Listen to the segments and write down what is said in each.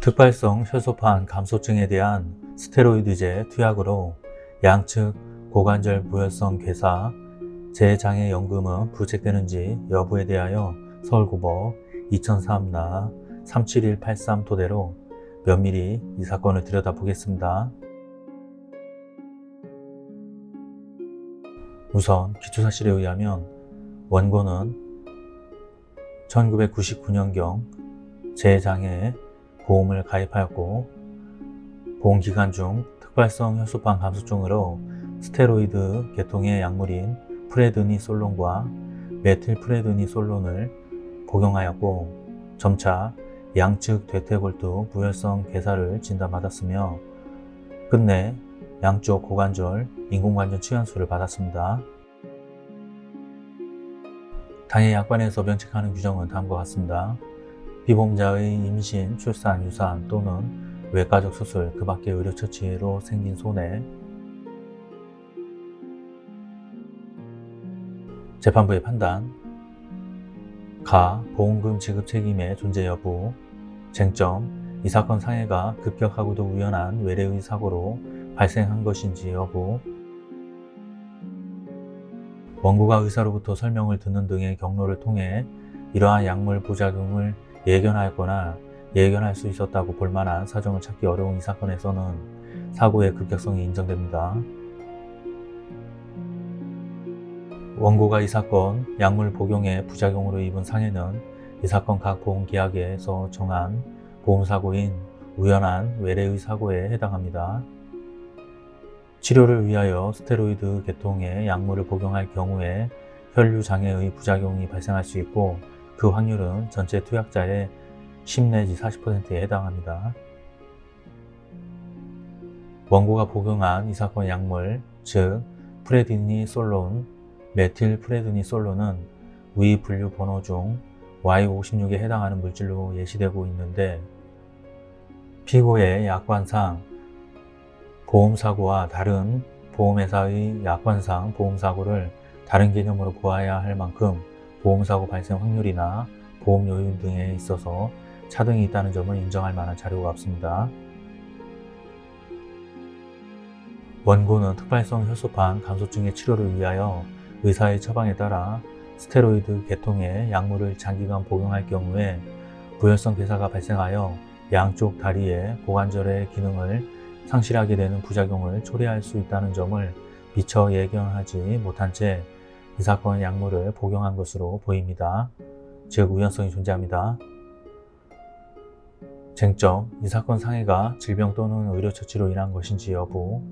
특발성 혈소판 감소증에 대한 스테로이드제 투약으로 양측 고관절 부혈성 괴사, 재장애 연금은 부책되는지 여부에 대하여 서울고법 2003나 37183 토대로 면밀히 이 사건을 들여다보겠습니다. 우선 기초사실에 의하면 원고는 1999년경 재장애 보험을 가입하였고 보험기간 중 특발성 혈소판 감소증으로 스테로이드 계통의 약물인 프레드니솔론과 메틸프레드니솔론을 복용하였고 점차 양측 대퇴골두 부혈성 괴사를 진단받았으며 끝내 양쪽 고관절 인공관절 치환수를 받았습니다. 당해 약관에서 면책하는 규정은 다음과 같습니다. 비보험자의 임신, 출산, 유산 또는 외과적 수술, 그 밖의 의료처치로 생긴 손해 재판부의 판단. 가 보험금 지급 책임의 존재 여부. 쟁점 이 사건 상해가 급격하고도 우연한 외래의 사고로 발생한 것인지 여부. 원고가 의사로부터 설명을 듣는 등의 경로를 통해 이러한 약물 부작용을 예견하였거나 예견할 수 있었다고 볼 만한 사정을 찾기 어려운 이 사건에서는 사고의 급격성이 인정됩니다. 원고가 이 사건 약물 복용의 부작용으로 입은 상해는 이 사건 각 보험계약에서 정한 보험사고인 우연한 외래의 사고에 해당합니다. 치료를 위하여 스테로이드 계통의 약물을 복용할 경우에 혈류장애의 부작용이 발생할 수 있고 그 확률은 전체 투약자의 10 내지 40%에 해당합니다. 원고가 복용한 이 사건 약물, 즉 프레드니솔론, 메틸 프레드니솔론은 위 분류 번호 중 Y56에 해당하는 물질로 예시되고 있는데 피고의 약관상 보험사고와 다른 보험회사의 약관상 보험사고를 다른 개념으로 보아야 할 만큼 보험사고 발생 확률이나 보험 요인 등에 있어서 차등이 있다는 점을 인정할 만한 자료가 없습니다. 원고는 특발성 혈소판 감소증의 치료를 위하여 의사의 처방에 따라 스테로이드 계통의 약물을 장기간 복용할 경우에 부혈성 괴사가 발생하여 양쪽 다리의 고관절의 기능을 상실하게 되는 부작용을 초래할 수 있다는 점을 미처 예견하지 못한 채 이 사건 약물을 복용한 것으로 보입니다. 즉 우연성이 존재합니다. 쟁점, 이 사건 상해가 질병 또는 의료처치로 인한 것인지 여부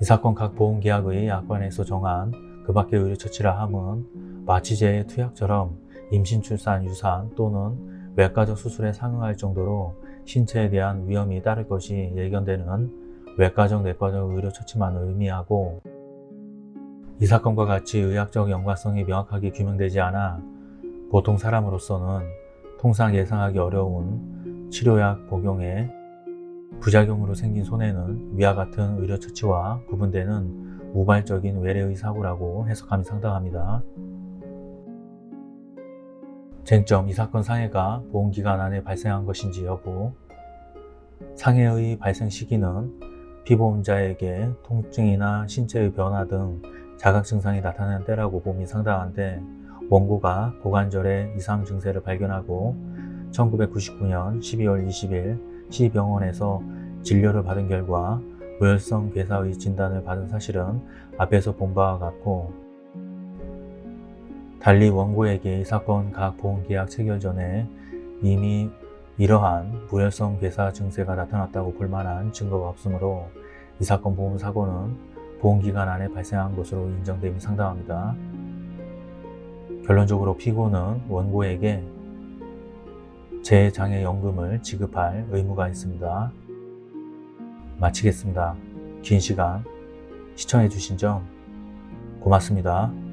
이 사건 각 보험계약의 약관에서 정한 그 밖의 의료처치라 함은 마취제의 투약처럼 임신, 출산, 유산 또는 외과적 수술에 상응할 정도로 신체에 대한 위험이 따를 것이 예견되는 외과적, 내과적 의료처치만 의미하고 이 사건과 같이 의학적 연관성이 명확하게 규명되지 않아 보통 사람으로서는 통상 예상하기 어려운 치료약 복용에 부작용으로 생긴 손해는 위와 같은 의료처치와 구분되는 우발적인 외래의 사고라고 해석함이 상당합니다. 쟁점, 이 사건 상해가 보험기간 안에 발생한 것인지 여부 상해의 발생 시기는 피보험자에게 통증이나 신체의 변화 등 자각 증상이 나타나는 때라고 봄이 상당한데 원고가 고관절의 이상 증세를 발견하고 1999년 12월 20일 시병원에서 진료를 받은 결과 무혈성 괴사의 진단을 받은 사실은 앞에서 본 바와 같고 달리 원고에게 이 사건 각 보험계약 체결 전에 이미 이러한 무혈성 괴사 증세가 나타났다고 볼 만한 증거가 없으므로 이 사건 보험사고는 보험기간 안에 발생한 것으로 인정됨이 상당합니다. 결론적으로 피고는 원고에게 재장애연금을 지급할 의무가 있습니다. 마치겠습니다. 긴 시간 시청해 주신 점 고맙습니다.